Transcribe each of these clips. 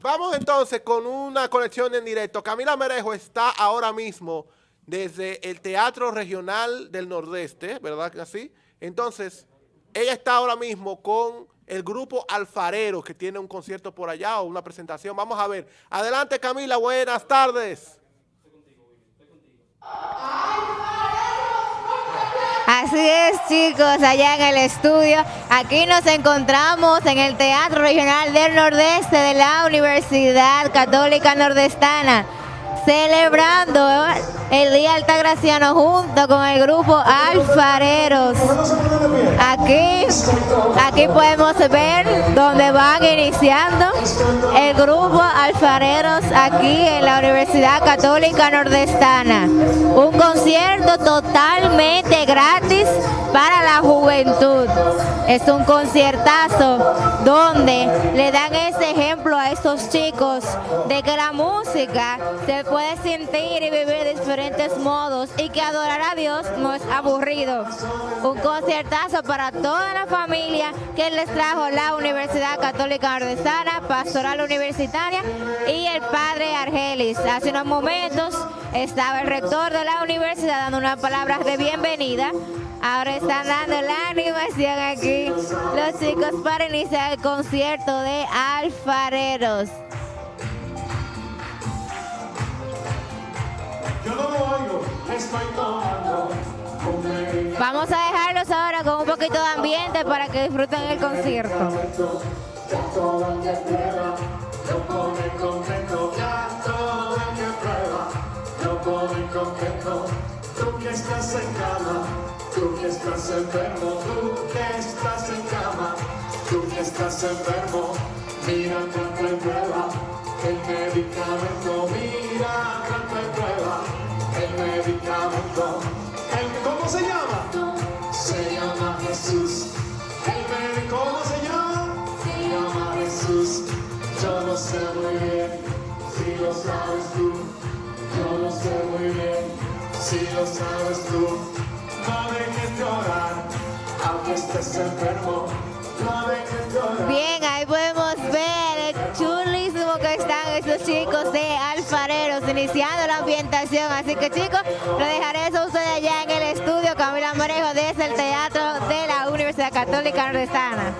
Vamos entonces con una conexión en directo. Camila Merejo está ahora mismo desde el Teatro Regional del Nordeste, ¿verdad que así? Entonces, ella está ahora mismo con el grupo Alfarero, que tiene un concierto por allá o una presentación. Vamos a ver. Adelante, Camila, buenas tardes. Así es, chicos, allá en el estudio. Aquí nos encontramos en el Teatro Regional del Nordeste de la Universidad Católica Nordestana, celebrando el Día Altagraciano junto con el grupo Alfareros. Aquí, aquí podemos ver donde van iniciando el grupo Alfareros aquí en la Universidad Católica Nordestana. Un concierto totalmente gratis para la juventud. Es un conciertazo donde le dan ese ejemplo a estos chicos de que la música se puede sentir y vivir de diferentes modos y que adorar a Dios no es aburrido. Un conciertazo para toda la familia que les trajo la Universidad Católica Nordestana, Pastoral Universitaria y el Padre Argelis. Hace unos momentos estaba el rector de la universidad dando unas palabras de bienvenida Ahora están dando la animación aquí los chicos para iniciar el concierto de alfareros. Vamos a dejarlos ahora con un poquito de ambiente para que disfruten el concierto. Tú que estás enfermo, tú que estás en cama, tú que estás enfermo, mira cuánto prueba el medicamento, mira cuánto prueba el medicamento. ¿El, ¿Cómo se llama? Se llama Jesús. El médico, ¿cómo se llama? Se llama Jesús. Yo lo sé muy bien, si lo sabes tú. Si lo sabes tú no dejes llorar, aunque estés enfermo, no dejes llorar. Bien, ahí podemos ver el chulísimo que están estos chicos de alfareros iniciando la ambientación. Así que chicos, lo dejaré eso ustedes allá en el estudio Camila Morejo desde el Teatro de la Universidad Católica Nordestana.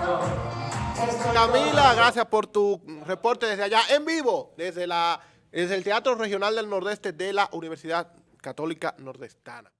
Camila, gracias por tu reporte desde allá en vivo, desde, la, desde el Teatro Regional del Nordeste de la Universidad Católica Nordestana.